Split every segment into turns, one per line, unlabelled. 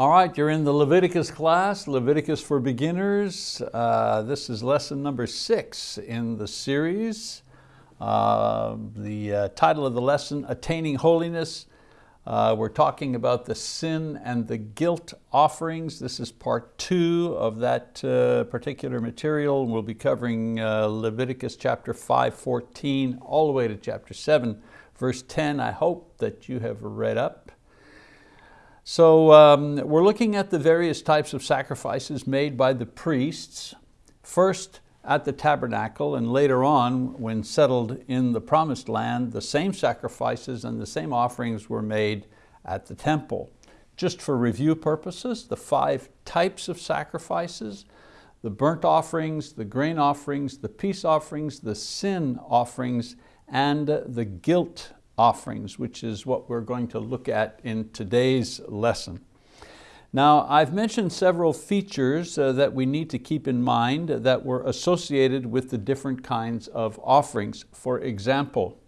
All right, you're in the Leviticus class, Leviticus for Beginners. Uh, this is lesson number six in the series. Uh, the uh, title of the lesson, Attaining Holiness. Uh, we're talking about the sin and the guilt offerings. This is part two of that uh, particular material. We'll be covering uh, Leviticus chapter 5, 14, all the way to chapter 7, verse 10. I hope that you have read up. So um, we're looking at the various types of sacrifices made by the priests, first at the tabernacle and later on when settled in the promised land, the same sacrifices and the same offerings were made at the temple. Just for review purposes, the five types of sacrifices, the burnt offerings, the grain offerings, the peace offerings, the sin offerings, and the guilt offerings, which is what we're going to look at in today's lesson. Now, I've mentioned several features uh, that we need to keep in mind that were associated with the different kinds of offerings. For example,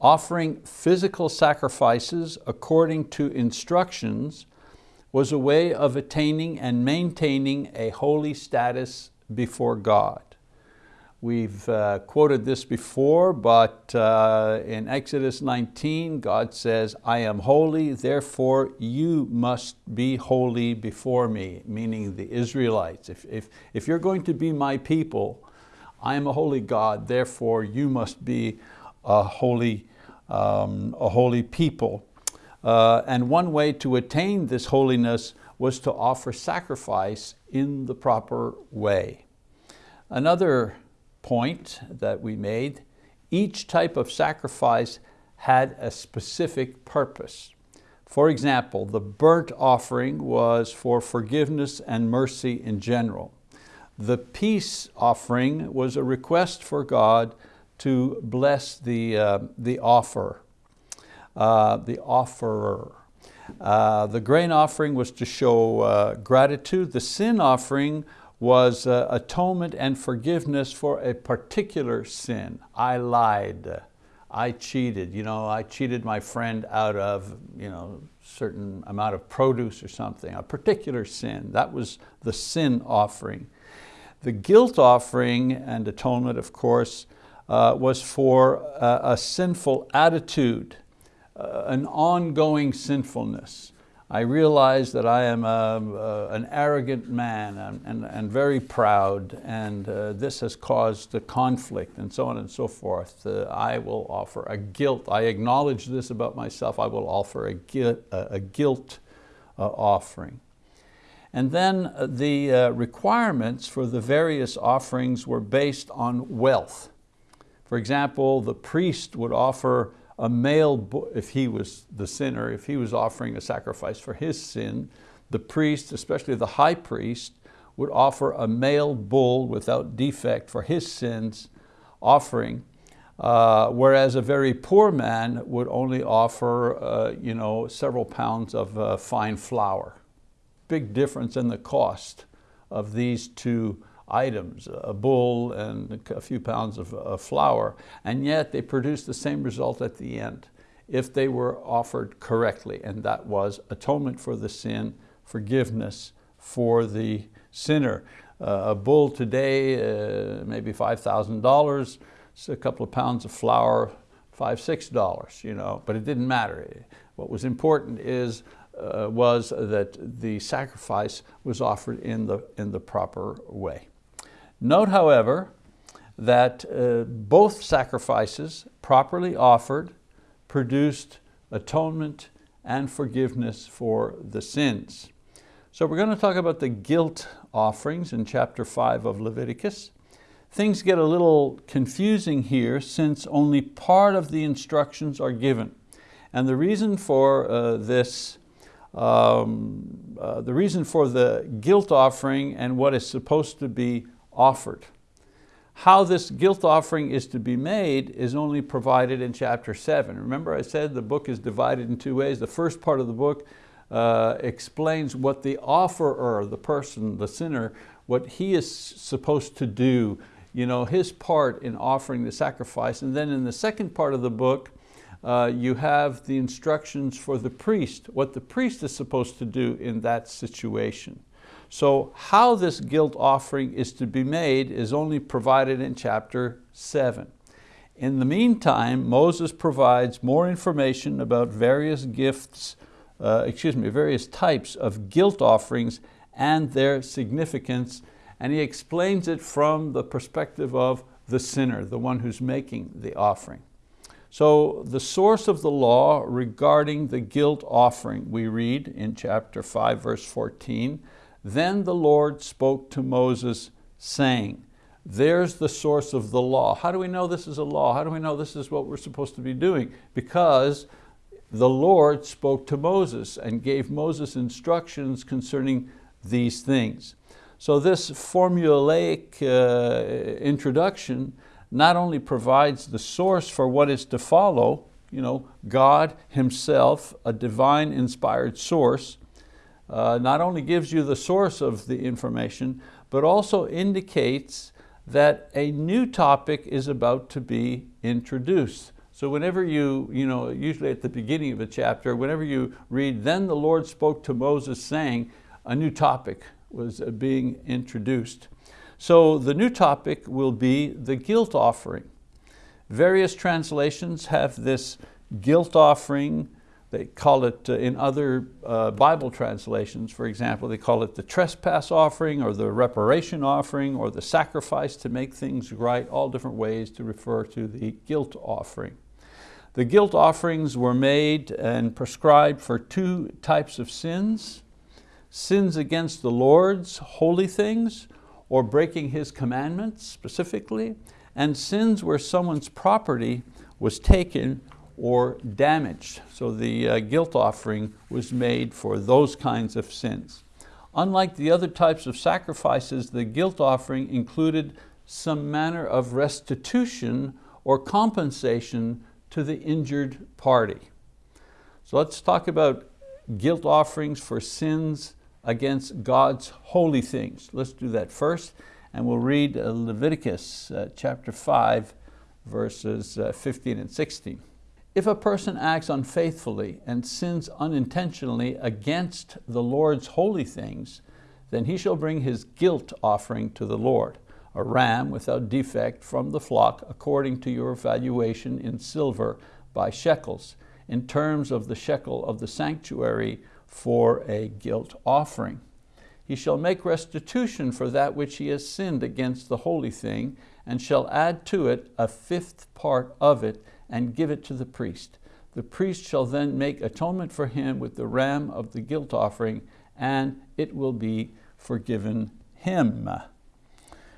offering physical sacrifices according to instructions was a way of attaining and maintaining a holy status before God. We've uh, quoted this before, but uh, in Exodus 19, God says, I am holy, therefore you must be holy before me, meaning the Israelites. If, if, if you're going to be my people, I am a holy God, therefore you must be a holy, um, a holy people. Uh, and one way to attain this holiness was to offer sacrifice in the proper way. Another point that we made, each type of sacrifice had a specific purpose. For example, the burnt offering was for forgiveness and mercy in general. The peace offering was a request for God to bless the, uh, the offer, uh, the offerer. Uh, the grain offering was to show uh, gratitude. The sin offering was uh, atonement and forgiveness for a particular sin. I lied, I cheated, you know, I cheated my friend out of you know, certain amount of produce or something, a particular sin. That was the sin offering. The guilt offering and atonement, of course, uh, was for a, a sinful attitude, uh, an ongoing sinfulness. I realize that I am a, a, an arrogant man and, and, and very proud and uh, this has caused a conflict and so on and so forth. Uh, I will offer a guilt. I acknowledge this about myself. I will offer a, guilt, a guilt uh, offering. And then uh, the uh, requirements for the various offerings were based on wealth. For example, the priest would offer a male, if he was the sinner, if he was offering a sacrifice for his sin, the priest, especially the high priest, would offer a male bull without defect for his sins offering, uh, whereas a very poor man would only offer uh, you know, several pounds of uh, fine flour. Big difference in the cost of these two items, a bull and a few pounds of, flour, and yet they produced the same result at the end if they were offered correctly, and that was atonement for the sin, forgiveness for the sinner. Uh, a bull today, uh, maybe $5,000, a couple of pounds of flour, five, six dollars, you know, but it didn't matter. What was important is uh, was that the sacrifice was offered in the, in the proper way. Note, however, that uh, both sacrifices, properly offered, produced atonement and forgiveness for the sins. So we're going to talk about the guilt offerings in chapter 5 of Leviticus. Things get a little confusing here since only part of the instructions are given. And the reason for uh, this um, uh, the reason for the guilt offering and what is supposed to be offered. How this guilt offering is to be made is only provided in chapter seven. Remember I said the book is divided in two ways. The first part of the book uh, explains what the offerer, the person, the sinner, what he is supposed to do, you know, his part in offering the sacrifice. And then in the second part of the book, uh, you have the instructions for the priest, what the priest is supposed to do in that situation. So how this guilt offering is to be made is only provided in chapter seven. In the meantime, Moses provides more information about various gifts, uh, excuse me, various types of guilt offerings and their significance, and he explains it from the perspective of the sinner, the one who's making the offering. So the source of the law regarding the guilt offering, we read in chapter 5, verse 14, Then the Lord spoke to Moses, saying, there's the source of the law. How do we know this is a law? How do we know this is what we're supposed to be doing? Because the Lord spoke to Moses and gave Moses instructions concerning these things. So this formulaic uh, introduction not only provides the source for what is to follow, you know, God himself, a divine inspired source, uh, not only gives you the source of the information, but also indicates that a new topic is about to be introduced. So whenever you, you know, usually at the beginning of a chapter, whenever you read, then the Lord spoke to Moses saying, a new topic was uh, being introduced. So the new topic will be the guilt offering. Various translations have this guilt offering they call it uh, in other uh, Bible translations, for example, they call it the trespass offering or the reparation offering or the sacrifice to make things right, all different ways to refer to the guilt offering. The guilt offerings were made and prescribed for two types of sins, sins against the Lord's holy things or breaking His commandments specifically, and sins where someone's property was taken or damaged. So the uh, guilt offering was made for those kinds of sins. Unlike the other types of sacrifices, the guilt offering included some manner of restitution or compensation to the injured party. So let's talk about guilt offerings for sins against God's holy things. Let's do that first, and we'll read Leviticus uh, chapter 5, verses uh, 15 and 16. If a person acts unfaithfully and sins unintentionally against the Lord's holy things, then he shall bring his guilt offering to the Lord, a ram without defect from the flock according to your valuation in silver by shekels, in terms of the shekel of the sanctuary for a guilt offering. He shall make restitution for that which he has sinned against the holy thing, and shall add to it a fifth part of it and give it to the priest. The priest shall then make atonement for him with the ram of the guilt offering, and it will be forgiven him.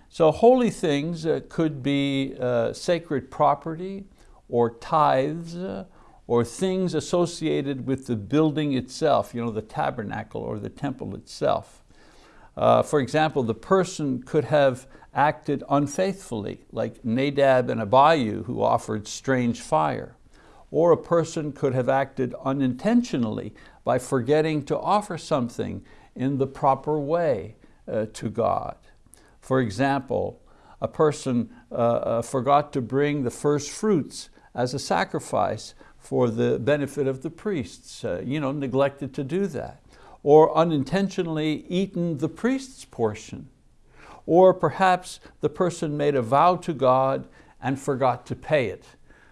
So holy things uh, could be uh, sacred property or tithes uh, or things associated with the building itself, you know, the tabernacle or the temple itself. For example, the person could have acted unfaithfully, like Nadab and Abihu who offered strange fire. Or a person could have acted unintentionally by forgetting to offer something in the proper way uh, to God. For example, a person uh, uh, forgot to bring the first fruits as a sacrifice for the benefit of the priests, uh, you know, neglected to do that. Or unintentionally eaten the priest's portion or perhaps the person made a vow to God and forgot to pay it.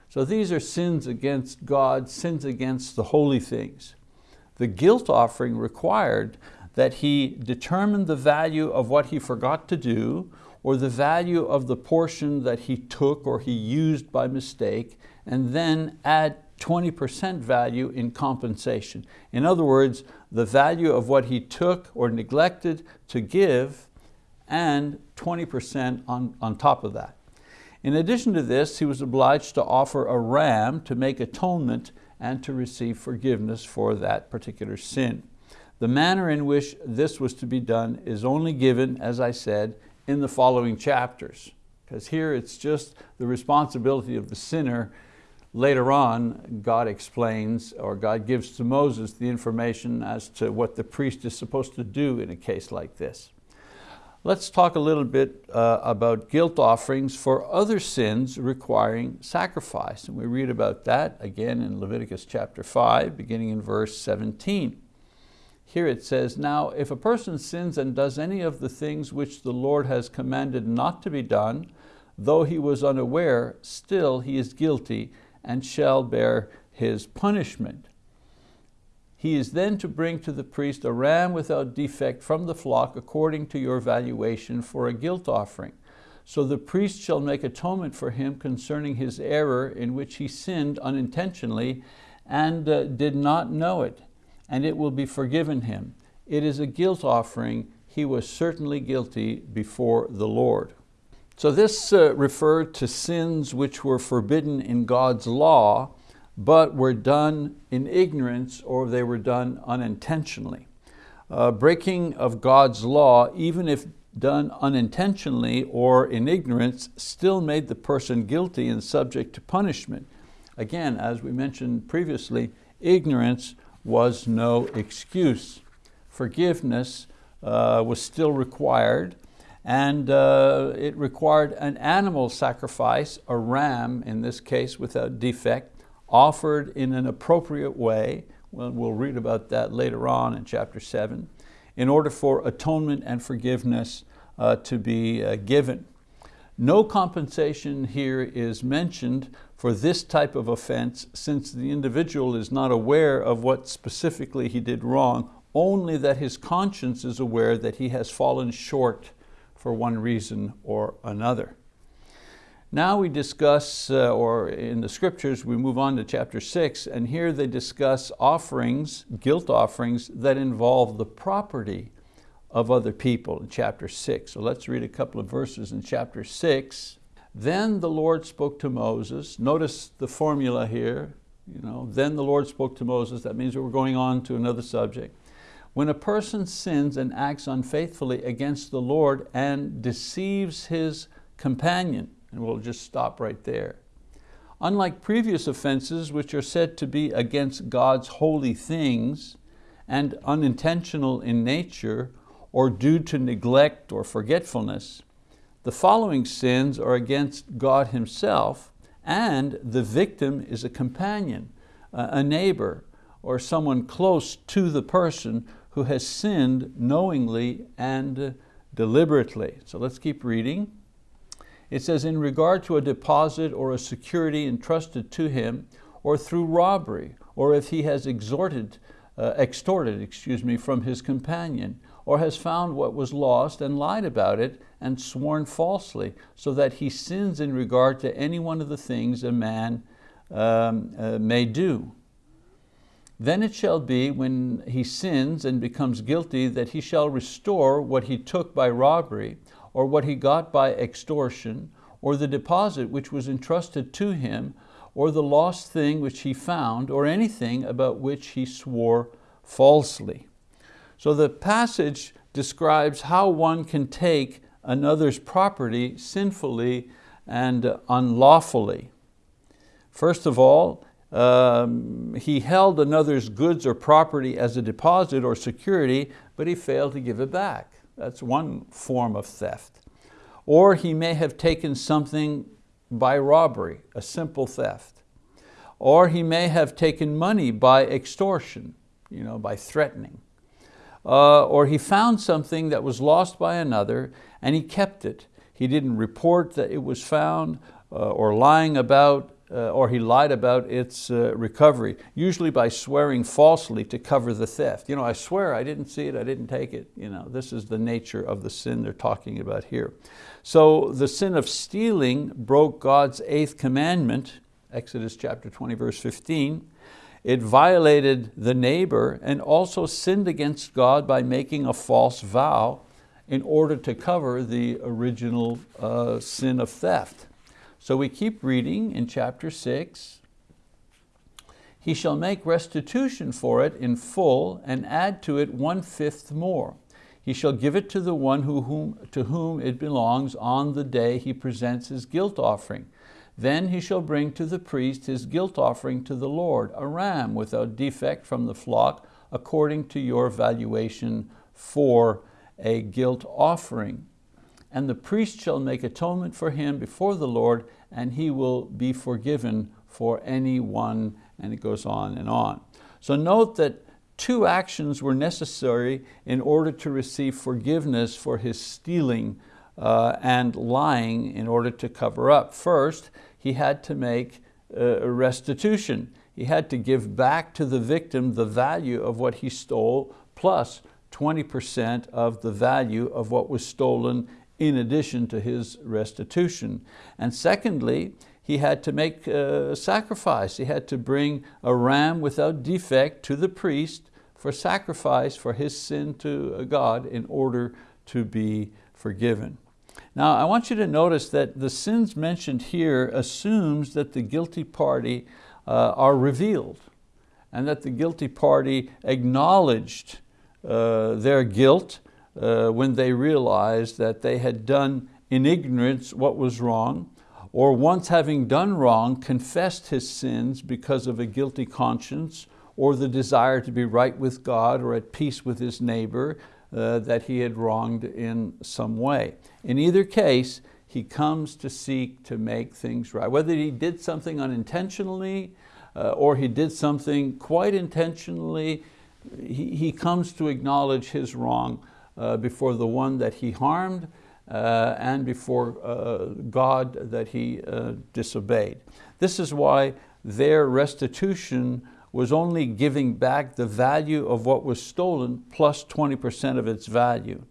So these are sins against God, sins against the holy things. The guilt offering required that he determine the value of what he forgot to do or the value of the portion that he took or he used by mistake and then add 20% value in compensation. In other words, the value of what he took or neglected to give and 20% on, on top of that. In addition to this, he was obliged to offer a ram to make atonement and to receive forgiveness for that particular sin. The manner in which this was to be done is only given, as I said, in the following chapters. Because here it's just the responsibility of the sinner. Later on, God explains, or God gives to Moses the information as to what the priest is supposed to do in a case like this. Let's talk a little bit uh, about guilt offerings for other sins requiring sacrifice. And we read about that again in Leviticus chapter 5, beginning in verse 17. Here it says, Now if a person sins and does any of the things which the Lord has commanded not to be done, though he was unaware, still he is guilty and shall bear his punishment. He is then to bring to the priest a ram without defect from the flock according to your valuation for a guilt offering. So the priest shall make atonement for him concerning his error in which he sinned unintentionally and uh, did not know it, and it will be forgiven him. It is a guilt offering. He was certainly guilty before the Lord. So this uh, referred to sins which were forbidden in God's law, but were done in ignorance or they were done unintentionally. Uh, breaking of God's law, even if done unintentionally or in ignorance, still made the person guilty and subject to punishment. Again, as we mentioned previously, ignorance was no excuse. Forgiveness uh, was still required, and uh, it required an animal sacrifice, a ram in this case without defect, offered in an appropriate way, well, we'll read about that later on in chapter seven, in order for atonement and forgiveness uh, to be uh, given. No compensation here is mentioned for this type of offense since the individual is not aware of what specifically he did wrong, only that his conscience is aware that he has fallen short for one reason or another. Now we discuss, uh, or in the scriptures, we move on to chapter six, and here they discuss offerings, guilt offerings, that involve the property of other people in chapter six. So let's read a couple of verses in chapter six. Then the Lord spoke to Moses. Notice the formula here. You know, then the Lord spoke to Moses. That means we're going on to another subject. When a person sins and acts unfaithfully against the Lord and deceives his companion, and we'll just stop right there. Unlike previous offenses, which are said to be against God's holy things and unintentional in nature or due to neglect or forgetfulness, the following sins are against God himself and the victim is a companion, a neighbor, or someone close to the person who has sinned knowingly and deliberately. So let's keep reading. It says, in regard to a deposit or a security entrusted to him, or through robbery, or if he has extorted, uh, extorted excuse me, from his companion, or has found what was lost and lied about it and sworn falsely, so that he sins in regard to any one of the things a man um, uh, may do. Then it shall be when he sins and becomes guilty that he shall restore what he took by robbery, or what he got by extortion, or the deposit which was entrusted to him, or the lost thing which he found, or anything about which he swore falsely. So the passage describes how one can take another's property sinfully and unlawfully. First of all, um, he held another's goods or property as a deposit or security, but he failed to give it back. That's one form of theft. Or he may have taken something by robbery, a simple theft. Or he may have taken money by extortion, you know, by threatening. Uh, or he found something that was lost by another and he kept it. He didn't report that it was found uh, or lying about uh, or he lied about its uh, recovery, usually by swearing falsely to cover the theft. You know, I swear I didn't see it, I didn't take it. You know, this is the nature of the sin they're talking about here. So the sin of stealing broke God's eighth commandment, Exodus chapter 20, verse 15. It violated the neighbor and also sinned against God by making a false vow in order to cover the original uh, sin of theft. So we keep reading in chapter six. He shall make restitution for it in full and add to it one-fifth more. He shall give it to the one who, whom, to whom it belongs on the day he presents his guilt offering. Then he shall bring to the priest his guilt offering to the Lord, a ram without defect from the flock, according to your valuation for a guilt offering. And the priest shall make atonement for him before the Lord, and he will be forgiven for any one, and it goes on and on. So note that two actions were necessary in order to receive forgiveness for his stealing uh, and lying in order to cover up. First, he had to make uh, restitution. He had to give back to the victim the value of what he stole plus 20% of the value of what was stolen in addition to his restitution. And secondly, he had to make a sacrifice. He had to bring a ram without defect to the priest for sacrifice for his sin to God in order to be forgiven. Now I want you to notice that the sins mentioned here assumes that the guilty party uh, are revealed and that the guilty party acknowledged uh, their guilt uh, when they realized that they had done in ignorance what was wrong, or once having done wrong, confessed his sins because of a guilty conscience, or the desire to be right with God or at peace with his neighbor uh, that he had wronged in some way. In either case, he comes to seek to make things right. Whether he did something unintentionally uh, or he did something quite intentionally, he, he comes to acknowledge his wrong before the one that he harmed uh, and before uh, God that he uh, disobeyed. This is why their restitution was only giving back the value of what was stolen plus 20% of its value.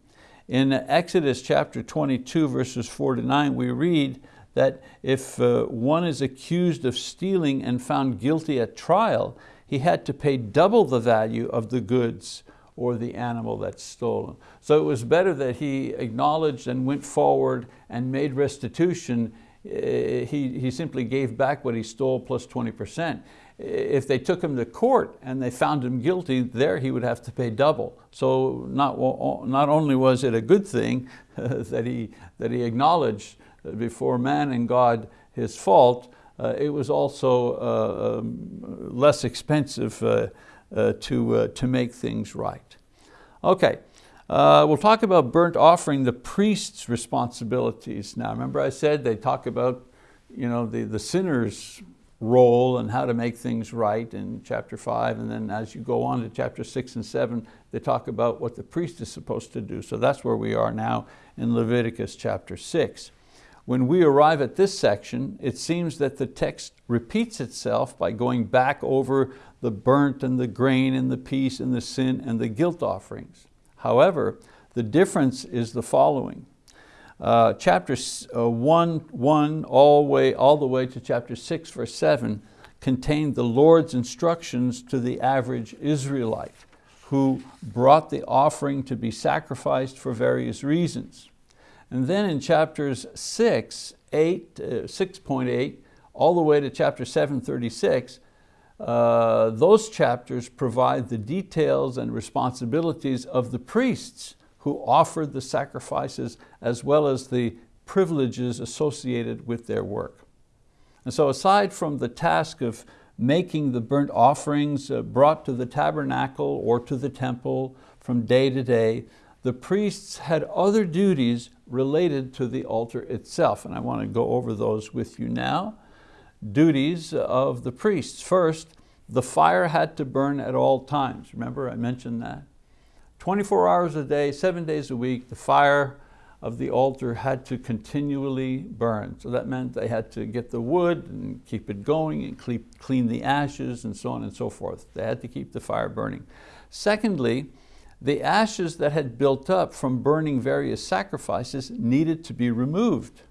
In Exodus chapter 22 verses 4 to 9 we read that if uh, one is accused of stealing and found guilty at trial, he had to pay double the value of the goods or the animal that's stolen. So it was better that he acknowledged and went forward and made restitution. Eh, he, he simply gave back what he stole plus 20%. If they took him to court and they found him guilty, there he would have to pay double. So not, not only was it a good thing that, he, that he acknowledged before man and God his fault, uh, it was also uh, um, less expensive uh to, uh, to make things right. Okay, uh, we'll talk about burnt offering, the priest's responsibilities. Now remember I said they talk about you know, the, the sinner's role and how to make things right in chapter five, and then as you go on to chapter six and seven, they talk about what the priest is supposed to do. So that's where we are now in Leviticus chapter six. When we arrive at this section, it seems that the text repeats itself by going back over the burnt and the grain and the peace and the sin and the guilt offerings. However, the difference is the following. Uh, chapter uh, 1, 1 all, way, all the way to chapter 6, verse 7 contained the Lord's instructions to the average Israelite who brought the offering to be sacrificed for various reasons. And then in chapters 6, 8, uh, 6.8, all the way to chapter 736, uh, those chapters provide the details and responsibilities of the priests who offered the sacrifices as well as the privileges associated with their work. And so aside from the task of making the burnt offerings uh, brought to the tabernacle or to the temple from day to day, the priests had other duties related to the altar itself, and I want to go over those with you now. Duties of the priests. First, the fire had to burn at all times. Remember I mentioned that? 24 hours a day, seven days a week, the fire of the altar had to continually burn. So that meant they had to get the wood and keep it going and clean the ashes and so on and so forth. They had to keep the fire burning. Secondly, the ashes that had built up from burning various sacrifices needed to be removed.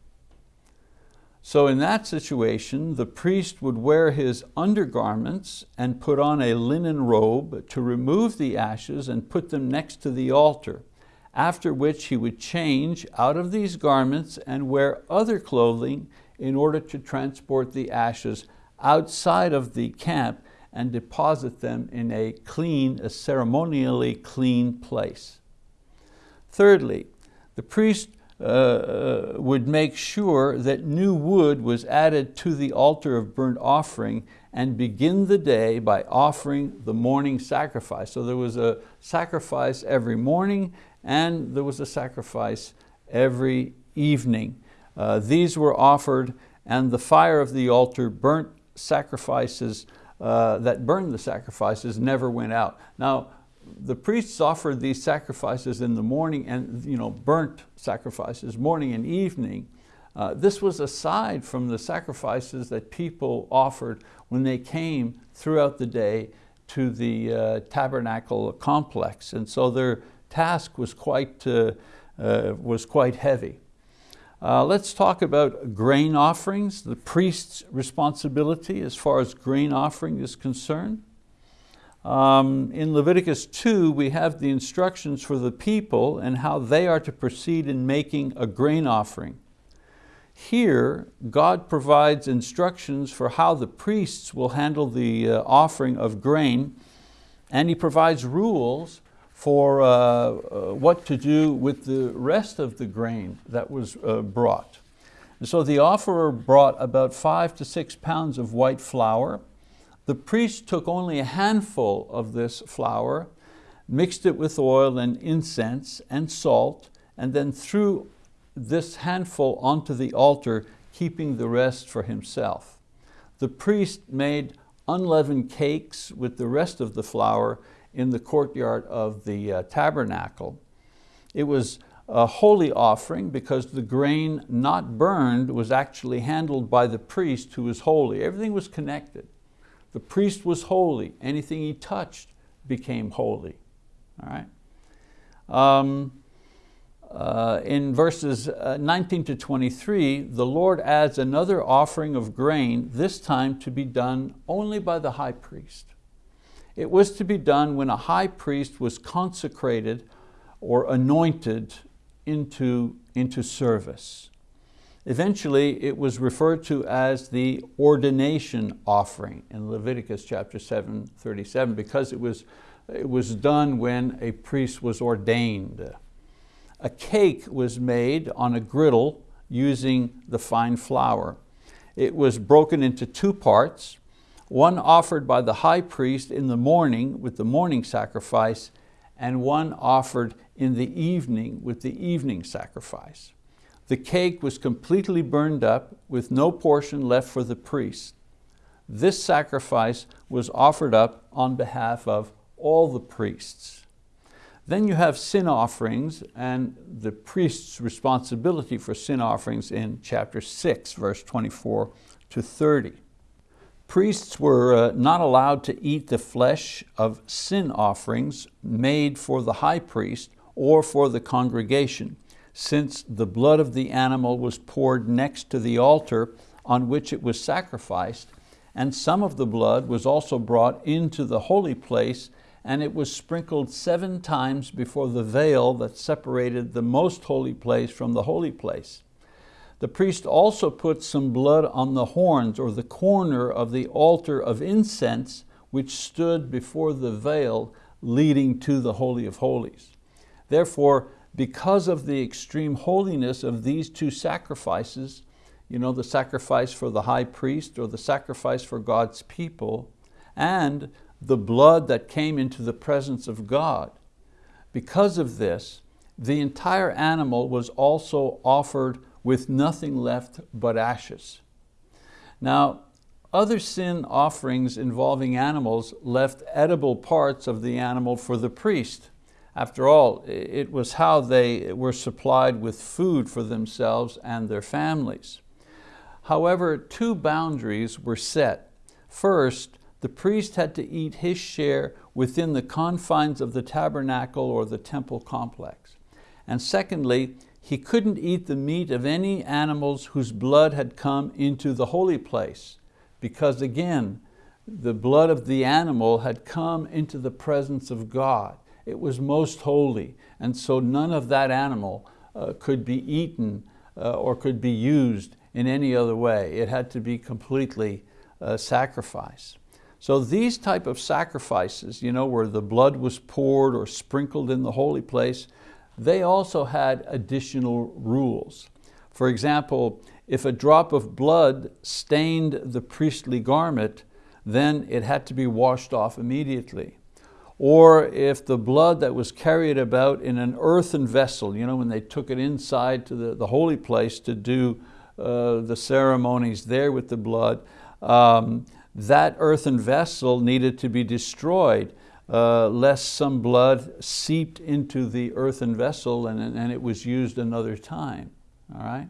So in that situation, the priest would wear his undergarments and put on a linen robe to remove the ashes and put them next to the altar, after which he would change out of these garments and wear other clothing in order to transport the ashes outside of the camp and deposit them in a clean, a ceremonially clean place. Thirdly, the priest uh, uh, would make sure that new wood was added to the altar of burnt offering and begin the day by offering the morning sacrifice. So there was a sacrifice every morning and there was a sacrifice every evening. Uh, these were offered and the fire of the altar burnt sacrifices uh, that burned the sacrifices never went out. Now, the priests offered these sacrifices in the morning and you know, burnt sacrifices morning and evening. Uh, this was aside from the sacrifices that people offered when they came throughout the day to the uh, tabernacle complex. And so their task was quite, uh, uh was quite heavy. Uh, let's talk about grain offerings, the priest's responsibility as far as grain offering is concerned. Um, in Leviticus 2, we have the instructions for the people and how they are to proceed in making a grain offering. Here, God provides instructions for how the priests will handle the uh, offering of grain, and He provides rules for uh, uh, what to do with the rest of the grain that was uh, brought. And so the offerer brought about five to six pounds of white flour. The priest took only a handful of this flour, mixed it with oil and incense and salt, and then threw this handful onto the altar, keeping the rest for himself. The priest made unleavened cakes with the rest of the flour in the courtyard of the uh, tabernacle. It was a holy offering because the grain not burned was actually handled by the priest who was holy. Everything was connected. The priest was holy. Anything he touched became holy. All right. Um, uh, in verses uh, 19 to 23, the Lord adds another offering of grain, this time to be done only by the high priest. It was to be done when a high priest was consecrated or anointed into, into service. Eventually, it was referred to as the ordination offering in Leviticus chapter 7, 37, because it was, it was done when a priest was ordained. A cake was made on a griddle using the fine flour. It was broken into two parts, one offered by the high priest in the morning with the morning sacrifice, and one offered in the evening with the evening sacrifice. The cake was completely burned up with no portion left for the priest. This sacrifice was offered up on behalf of all the priests. Then you have sin offerings and the priest's responsibility for sin offerings in chapter 6, verse 24 to 30. Priests were uh, not allowed to eat the flesh of sin offerings made for the high priest or for the congregation, since the blood of the animal was poured next to the altar on which it was sacrificed, and some of the blood was also brought into the holy place and it was sprinkled seven times before the veil that separated the most holy place from the holy place. The priest also put some blood on the horns or the corner of the altar of incense which stood before the veil leading to the Holy of Holies. Therefore, because of the extreme holiness of these two sacrifices, you know, the sacrifice for the high priest or the sacrifice for God's people, and the blood that came into the presence of God, because of this, the entire animal was also offered with nothing left but ashes. Now, other sin offerings involving animals left edible parts of the animal for the priest. After all, it was how they were supplied with food for themselves and their families. However, two boundaries were set. First, the priest had to eat his share within the confines of the tabernacle or the temple complex. And secondly, he couldn't eat the meat of any animals whose blood had come into the holy place because again, the blood of the animal had come into the presence of God. It was most holy, and so none of that animal uh, could be eaten uh, or could be used in any other way. It had to be completely uh, sacrificed. So these type of sacrifices, you know, where the blood was poured or sprinkled in the holy place, they also had additional rules. For example, if a drop of blood stained the priestly garment, then it had to be washed off immediately. or if the blood that was carried about in an earthen vessel, you know, when they took it inside to the, the holy place to do uh, the ceremonies there with the blood, um, that earthen vessel needed to be destroyed uh, lest some blood seeped into the earthen vessel and, and it was used another time. All right?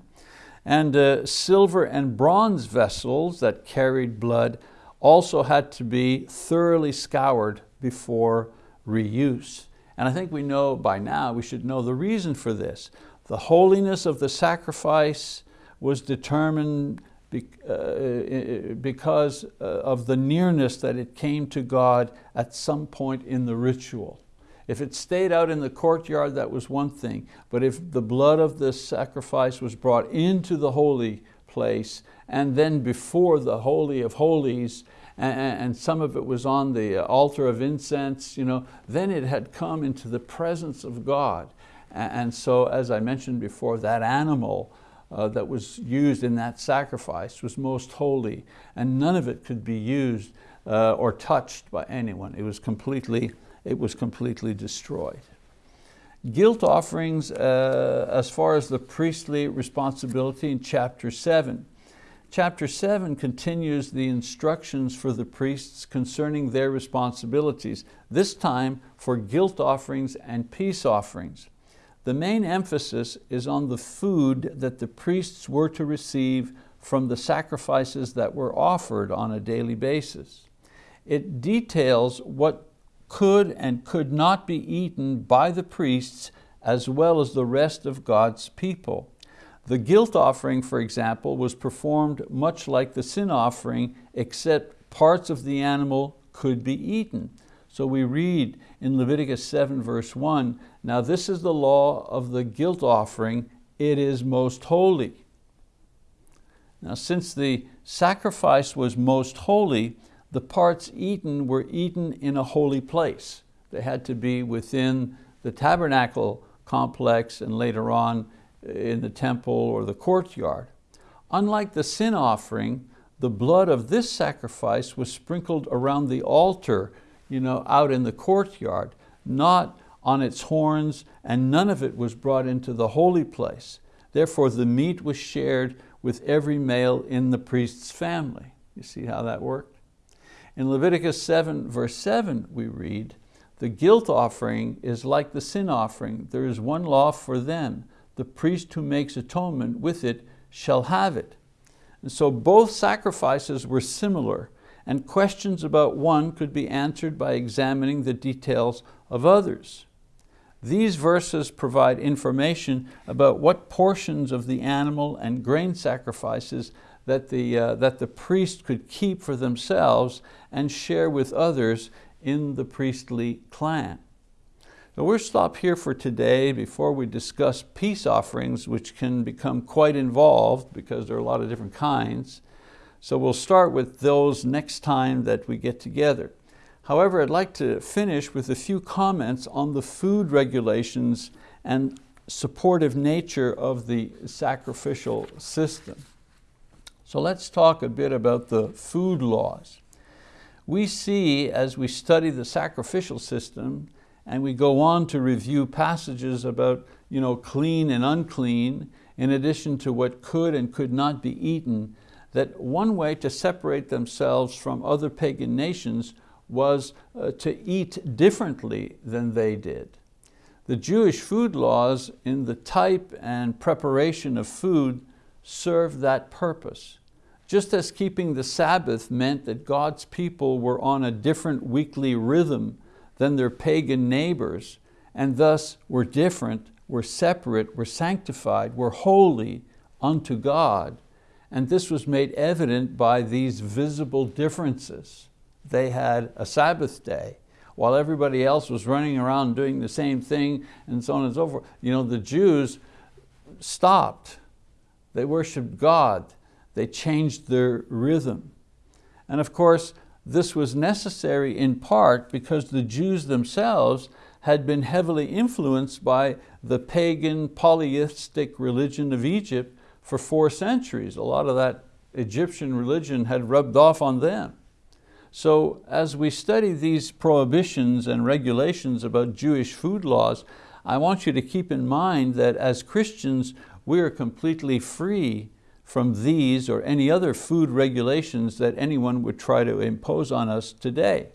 And uh, silver and bronze vessels that carried blood also had to be thoroughly scoured before reuse. And I think we know by now, we should know the reason for this. The holiness of the sacrifice was determined because uh, of the nearness that it came to God at some point in the ritual. If it stayed out in the courtyard, that was one thing. But if the blood of the sacrifice was brought into the holy place and then before the Holy of Holies and, some of it was on the altar of incense, you know, then it had come into the presence of God. And so, as I mentioned before, that animal uh, that was used in that sacrifice was most holy and none of it could be used uh, or touched by anyone. It was completely, it was completely destroyed. Guilt offerings uh, as far as the priestly responsibility in chapter seven. Chapter 7 continues the instructions for the priests concerning their responsibilities, this time for guilt offerings and peace offerings. The main emphasis is on the food that the priests were to receive from the sacrifices that were offered on a daily basis. It details what could and could not be eaten by the priests as well as the rest of God's people. The guilt offering, for example, was performed much like the sin offering, except parts of the animal could be eaten. So we read in Leviticus 7 verse 1, now this is the law of the guilt offering, it is most holy. Now since the sacrifice was most holy, the parts eaten were eaten in a holy place. They had to be within the tabernacle complex and later on eh, in the temple or the courtyard. Unlike the sin offering, the blood of this sacrifice was sprinkled around the altar you know, out in the courtyard, not on its horns, and none of it was brought into the holy place. Therefore, the meat was shared with every male in the priest's family. You see how that worked? In Leviticus 7, verse 7, we read, the guilt offering is like the sin offering. There is one law for them. The priest who makes atonement with it shall have it. And so both sacrifices were similar and questions about one could be answered by examining the details of others. These verses provide information about what portions of the animal and grain sacrifices that the, uh, that the priest could keep for themselves and share with others in the priestly clan. So we'll stop here for today before we discuss peace offerings, which can become quite involved because there are a lot of different kinds. So we'll start with those next time that we get together. However, I'd like to finish with a few comments on the food regulations and supportive nature of the sacrificial system. So let's talk a bit about the food laws. We see as we study the sacrificial system and we go on to review passages about you know, clean and unclean, in addition to what could and could not be eaten, that one way to separate themselves from other pagan nations was uh, to eat differently than they did. The Jewish food laws in the type and preparation of food served that purpose. Just as keeping the Sabbath meant that God's people were on a different weekly rhythm than their pagan neighbors, and thus were different, were separate, were sanctified, were holy unto God, and this was made evident by these visible differences. They had a Sabbath day, while everybody else was running around doing the same thing and so on and so forth. You know, the Jews stopped. They worshiped God. They changed their rhythm. And of course, this was necessary in part because the Jews themselves had been heavily influenced by the pagan polytheistic religion of Egypt for four centuries. A lot of that Egyptian religion had rubbed off on them. So as we study these prohibitions and regulations about Jewish food laws, I want you to keep in mind that as Christians, we are completely free from these or any other food regulations that anyone would try to impose on us today.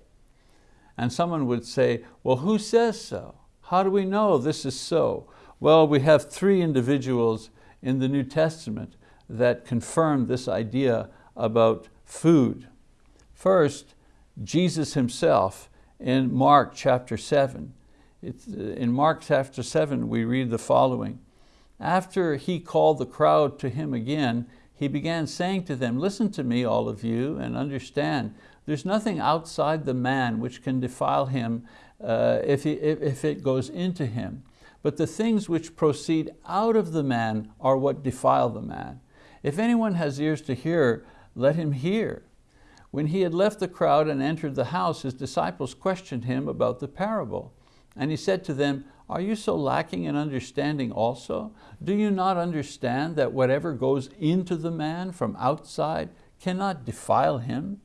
And someone would say, well, who says so? How do we know this is so? Well, we have three individuals in the New Testament that confirm this idea about food. First, Jesus himself in Mark chapter seven. It's, in Mark chapter seven, we read the following. After he called the crowd to him again, he began saying to them, listen to me, all of you, and understand, there's nothing outside the man which can defile him uh, if, he, if, if it goes into him. But the things which proceed out of the man are what defile the man. If anyone has ears to hear, let him hear. When he had left the crowd and entered the house, his disciples questioned him about the parable. And he said to them, are you so lacking in understanding also? Do you not understand that whatever goes into the man from outside cannot defile him?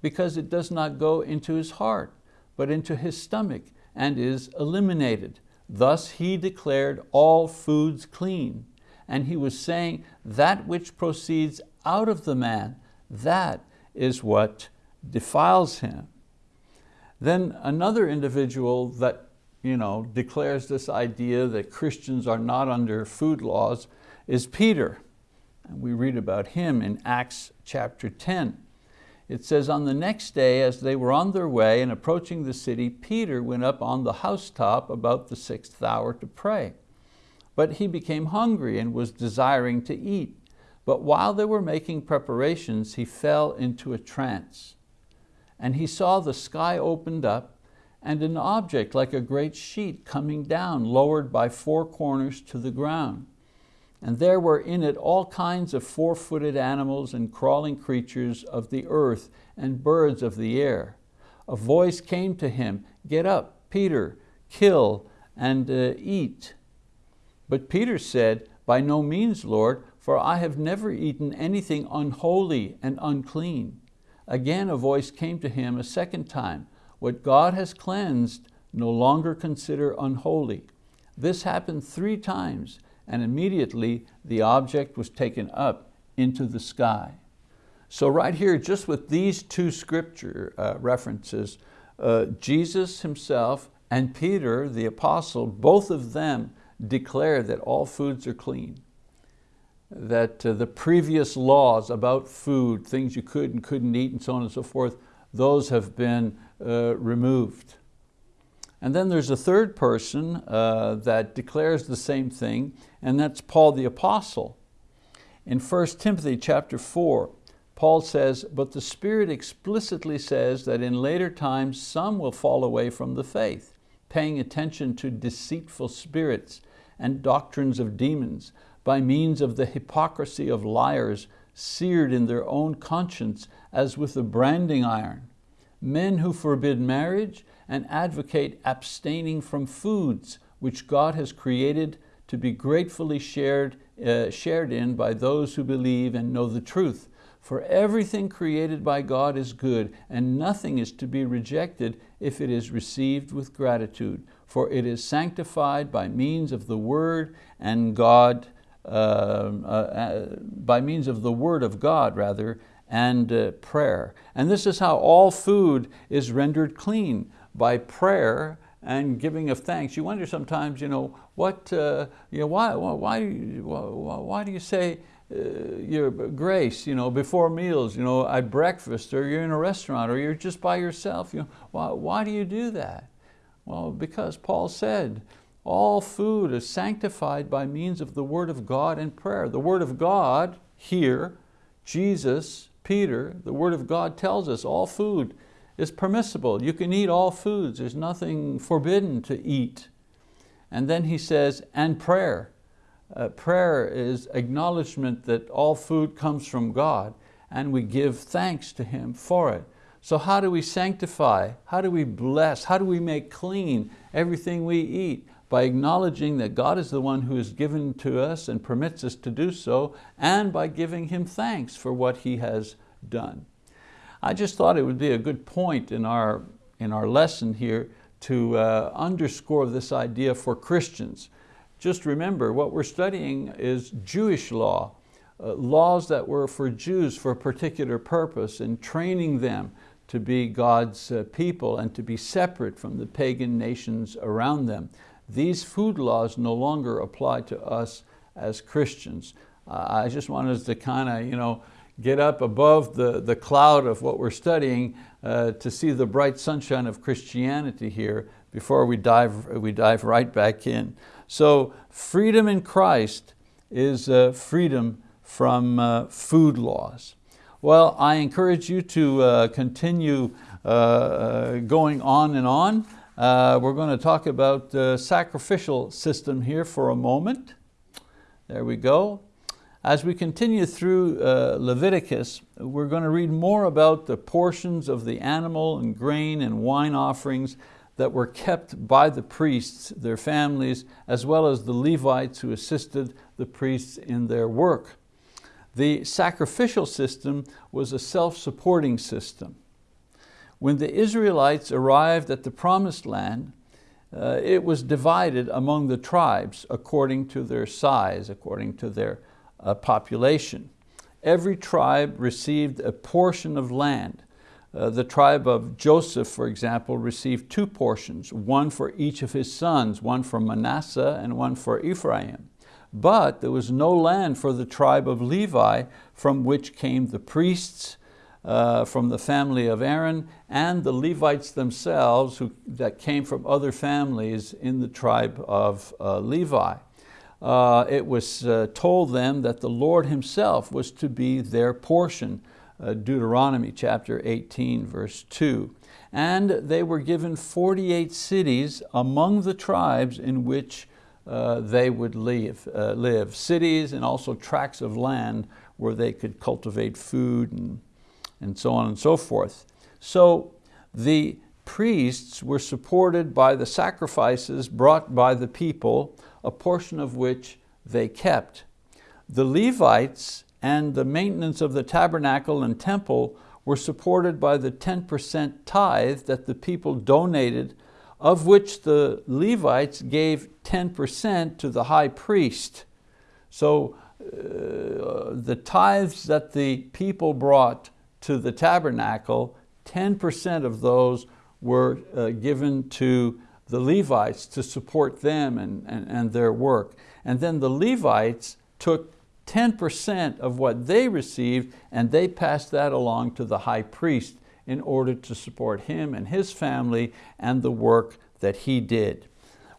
Because it does not go into his heart, but into his stomach and is eliminated. Thus he declared all foods clean. And he was saying that which proceeds out of the man, that is what defiles him. Then another individual that you know, declares this idea that Christians are not under food laws is Peter. And we read about him in Acts chapter 10. It says, on the next day, as they were on their way and approaching the city, Peter went up on the housetop about the sixth hour to pray. But he became hungry and was desiring to eat. But while they were making preparations, he fell into a trance. And he saw the sky opened up and an object like a great sheet coming down, lowered by four corners to the ground. And there were in it all kinds of four-footed animals and crawling creatures of the earth and birds of the air. A voice came to him, get up, Peter, kill and uh, eat. But Peter said, by no means, Lord, for I have never eaten anything unholy and unclean. Again a voice came to him a second time, what God has cleansed, no longer consider unholy. This happened three times, and immediately the object was taken up into the sky. So right here, just with these two scripture uh, references, uh, Jesus himself and Peter, the apostle, both of them declare that all foods are clean. That uh, the previous laws about food, things you could and couldn't eat and so on and so forth, those have been uh, removed. And then there's a third person uh, that declares the same thing, and that's Paul the Apostle. In 1 Timothy chapter 4, Paul says, but the Spirit explicitly says that in later times some will fall away from the faith, paying attention to deceitful spirits and doctrines of demons, by means of the hypocrisy of liars, seared in their own conscience as with a branding iron men who forbid marriage and advocate abstaining from foods which God has created to be gratefully shared, uh, shared in by those who believe and know the truth. For everything created by God is good, and nothing is to be rejected if it is received with gratitude, for it is sanctified by means of the word and God, by means of the word of God rather, and uh, prayer. And this is how all food is rendered clean, by prayer and giving of thanks. You wonder sometimes, you know, what, uh, you know, why, why, why, why do you say uh, your grace, you know, before meals, you know, at breakfast, or you're in a restaurant, or you're just by yourself, you know, why, why do you do that? Well, because Paul said, all food is sanctified by means of the word of God and prayer. The word of God here, Jesus Peter, the word of God tells us all food is permissible. You can eat all foods. There's nothing forbidden to eat. And then he says, and prayer. Uh, prayer is acknowledgement that all food comes from God and we give thanks to Him for it. So how do we sanctify? How do we bless? How do we make clean everything we eat? By acknowledging that God is the one who has given to us and permits us to do so, and by giving Him thanks for what He has done. I just thought it would be a good point in our, in our lesson here to uh, underscore this idea for Christians. Just remember, what we're studying is Jewish law, uh, laws that were for Jews for a particular purpose and training them to be God's uh, people and to be separate from the pagan nations around them. These food laws no longer apply to us as Christians. Uh, I just wanted us to kind of you know, get up above the, the cloud of what we're studying uh, to see the bright sunshine of Christianity here before we dive, we dive right back in. So freedom in Christ is uh, freedom from uh, food laws. Well, I encourage you to uh, continue uh, going on and on. Uh, we're going to talk about the sacrificial system here for a moment. There we go. As we continue through uh, Leviticus, we're going to read more about the portions of the animal and grain and wine offerings that were kept by the priests, their families, as well as the Levites who assisted the priests in their work. The sacrificial system was a self-supporting system. When the Israelites arrived at the promised land, uh, it was divided among the tribes according to their size, according to their uh, population. Every tribe received a portion of land. Uh, the tribe of Joseph, for example, received two portions, one for each of his sons, one for Manasseh and one for Ephraim. But there was no land for the tribe of Levi, from which came the priests, uh, from the family of Aaron, and the Levites themselves who, that came from other families in the tribe of uh, Levi. Uh, it was uh, told them that the Lord himself was to be their portion, uh, Deuteronomy chapter 18, verse 2. And they were given 48 cities among the tribes in which uh, they would live, live. Cities and also tracts of land where they could cultivate food and, and so on and so forth. So the priests were supported by the sacrifices brought by the people, a portion of which they kept. The Levites and the maintenance of the tabernacle and temple were supported by the 10% tithe that the people donated of which the Levites gave 10% to the high priest. So uh, the tithes that the people brought to the tabernacle, 10% of those were uh, given to the Levites to support them and, and, and their work. And then the Levites took 10% of what they received and they passed that along to the high priest in order to support him and his family and the work that he did.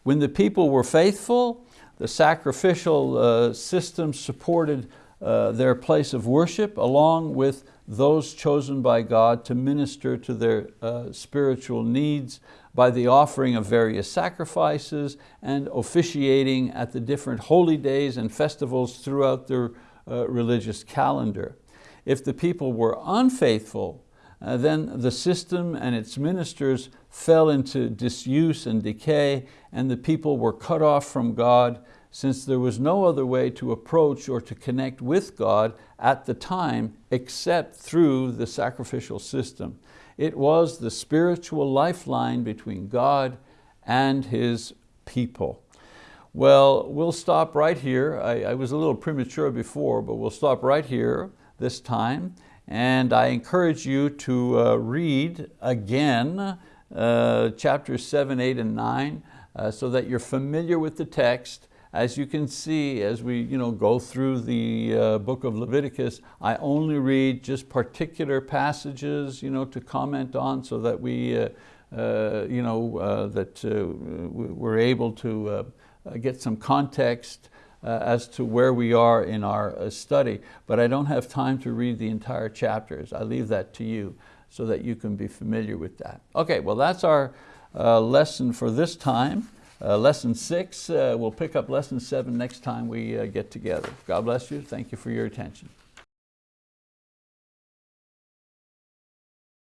When the people were faithful, the sacrificial uh, system supported uh, their place of worship along with those chosen by God to minister to their uh, spiritual needs by the offering of various sacrifices and officiating at the different holy days and festivals throughout their uh, religious calendar. If the people were unfaithful, uh, then the system and its ministers fell into disuse and decay and the people were cut off from God since there was no other way to approach or to connect with God at the time except through the sacrificial system. It was the spiritual lifeline between God and His people. Well, we'll stop right here. I, I was a little premature before, but we'll stop right here this time. And I encourage you to uh, read again uh, chapters seven, eight, and nine, uh, so that you're familiar with the text. As you can see, as we you know, go through the uh, book of Leviticus, I only read just particular passages you know, to comment on so that we, uh, uh, you know, uh, that we're able to get some context uh, as to where we are in our uh, study, but I don't have time to read the entire chapters. I leave that to you so that you can be familiar with that. Okay, well that's our uh, lesson for this time. Uh, lesson six, uh, we'll pick up lesson seven next time we uh, get together. God bless you, thank you for your attention.